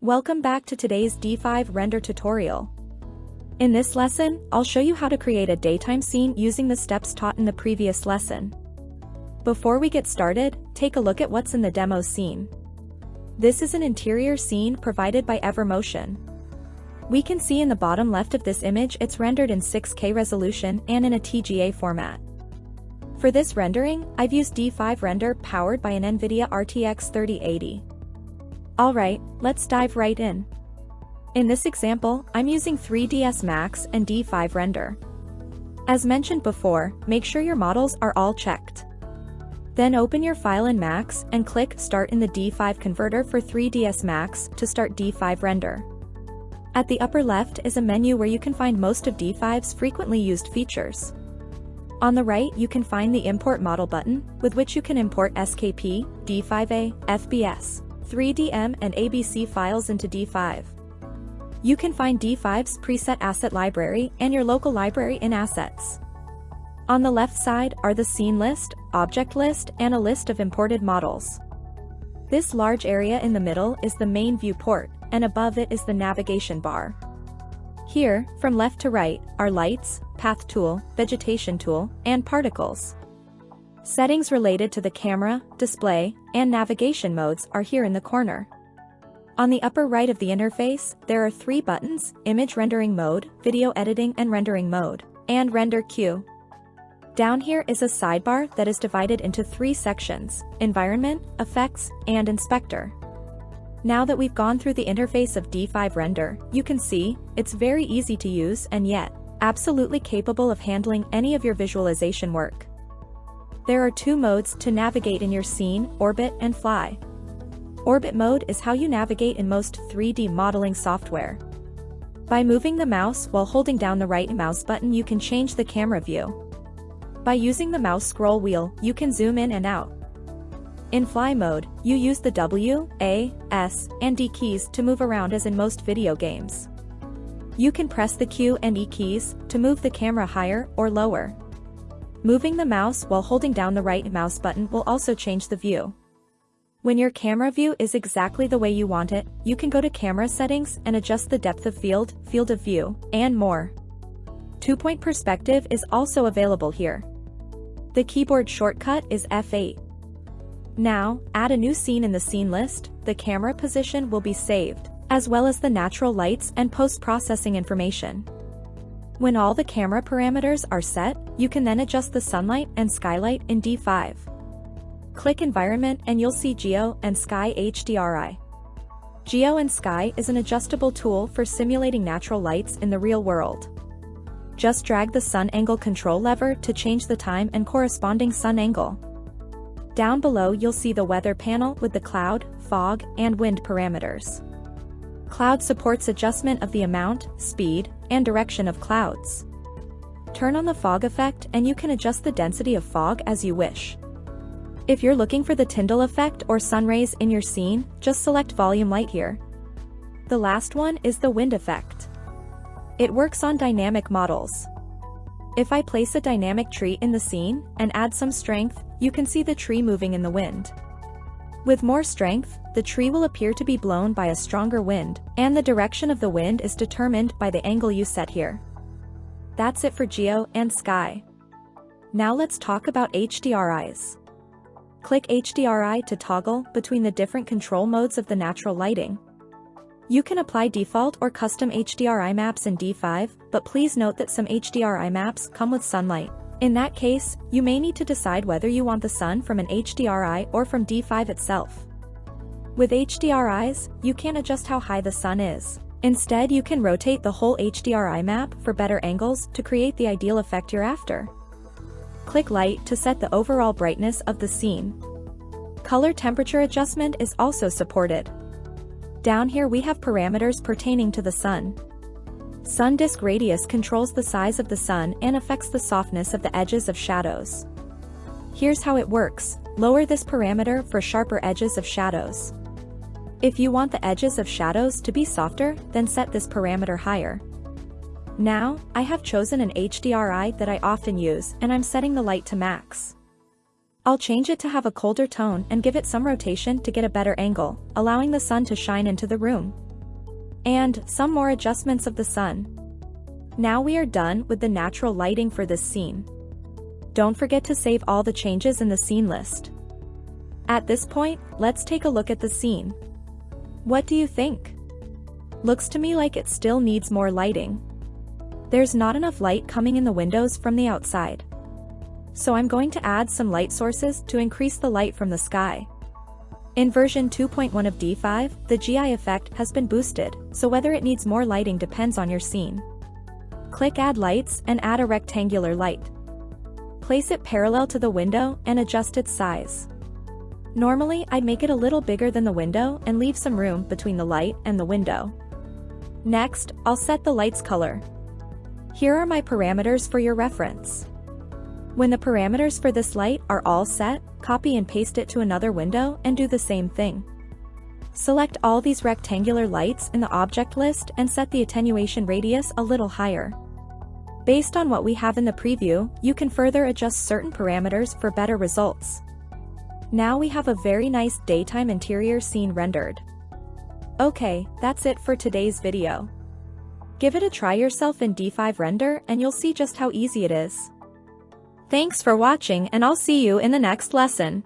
Welcome back to today's D5 render tutorial. In this lesson, I'll show you how to create a daytime scene using the steps taught in the previous lesson. Before we get started, take a look at what's in the demo scene. This is an interior scene provided by Evermotion. We can see in the bottom left of this image it's rendered in 6K resolution and in a TGA format. For this rendering, I've used D5 Render powered by an NVIDIA RTX 3080. Alright, let's dive right in. In this example, I'm using 3ds Max and D5 Render. As mentioned before, make sure your models are all checked. Then open your file in Max and click Start in the D5 converter for 3ds Max to start D5 Render. At the upper left is a menu where you can find most of D5's frequently used features. On the right you can find the Import Model button, with which you can import SKP, D5A, FBX, 3DM and ABC files into D5. You can find D5's preset asset library and your local library in Assets. On the left side are the scene list, object list and a list of imported models. This large area in the middle is the main viewport, and above it is the navigation bar. Here, from left to right, are lights, path tool, vegetation tool, and particles. Settings related to the camera, display, and navigation modes are here in the corner. On the upper right of the interface, there are three buttons, Image Rendering Mode, Video Editing and Rendering Mode, and Render Queue. Down here is a sidebar that is divided into three sections, Environment, Effects, and Inspector. Now that we've gone through the interface of D5 Render, you can see, it's very easy to use and yet, absolutely capable of handling any of your visualization work. There are two modes to navigate in your scene, Orbit and Fly. Orbit mode is how you navigate in most 3D modeling software. By moving the mouse while holding down the right mouse button you can change the camera view. By using the mouse scroll wheel, you can zoom in and out. In fly mode, you use the W, A, S, and D keys to move around as in most video games. You can press the Q and E keys to move the camera higher or lower. Moving the mouse while holding down the right mouse button will also change the view. When your camera view is exactly the way you want it, you can go to camera settings and adjust the depth of field, field of view, and more. Two-point perspective is also available here. The keyboard shortcut is F8. Now, add a new scene in the scene list, the camera position will be saved, as well as the natural lights and post-processing information. When all the camera parameters are set, you can then adjust the sunlight and skylight in D5. Click Environment and you'll see Geo and Sky HDRI. Geo and Sky is an adjustable tool for simulating natural lights in the real world. Just drag the sun angle control lever to change the time and corresponding sun angle. Down below you'll see the weather panel with the cloud, fog, and wind parameters. Cloud supports adjustment of the amount, speed, and direction of clouds. Turn on the fog effect and you can adjust the density of fog as you wish. If you're looking for the Tyndall effect or sun rays in your scene, just select volume light here. The last one is the wind effect. It works on dynamic models. If I place a dynamic tree in the scene and add some strength, you can see the tree moving in the wind. With more strength, the tree will appear to be blown by a stronger wind, and the direction of the wind is determined by the angle you set here. That's it for Geo and Sky. Now let's talk about HDRIs. Click HDRI to toggle between the different control modes of the natural lighting. You can apply default or custom HDRI maps in D5, but please note that some HDRI maps come with sunlight. In that case, you may need to decide whether you want the sun from an HDRI or from D5 itself. With HDRIs, you can adjust how high the sun is. Instead you can rotate the whole HDRI map for better angles to create the ideal effect you're after. Click Light to set the overall brightness of the scene. Color temperature adjustment is also supported. Down here we have parameters pertaining to the sun. Sun disk radius controls the size of the sun and affects the softness of the edges of shadows. Here's how it works, lower this parameter for sharper edges of shadows. If you want the edges of shadows to be softer, then set this parameter higher. Now, I have chosen an HDRI that I often use and I'm setting the light to max. I'll change it to have a colder tone and give it some rotation to get a better angle, allowing the sun to shine into the room. and some more adjustments of the sun. Now we are done with the natural lighting for this scene. Don't forget to save all the changes in the scene list. At this point, let's take a look at the scene. What do you think? Looks to me like it still needs more lighting. There's not enough light coming in the windows from the outside. So I'm going to add some light sources to increase the light from the sky. In version 2.1 of D5, the GI effect has been boosted, so whether it needs more lighting depends on your scene. Click Add Lights and add a rectangular light. Place it parallel to the window and adjust its size. Normally I'd make it a little bigger than the window and leave some room between the light and the window. Next, I'll set the light's color. Here are my parameters for your reference. When the parameters for this light are all set, copy and paste it to another window and do the same thing. Select all these rectangular lights in the object list and set the attenuation radius a little higher. Based on what we have in the preview, you can further adjust certain parameters for better results. Now we have a very nice daytime interior scene rendered. Okay, that's it for today's video. Give it a try yourself in D5 Render and you'll see just how easy it is. Thanks for watching and I'll see you in the next lesson.